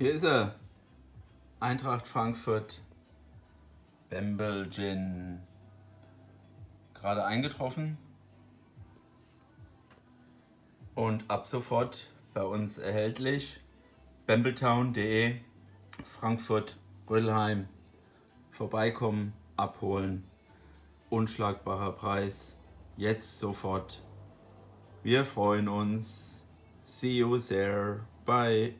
Hier ist er. Eintracht Frankfurt. Bamble Gin. Gerade eingetroffen. Und ab sofort bei uns erhältlich. bambletown.de Frankfurt, Rödelheim. Vorbeikommen, abholen. Unschlagbarer Preis. Jetzt sofort. Wir freuen uns. See you there. Bye.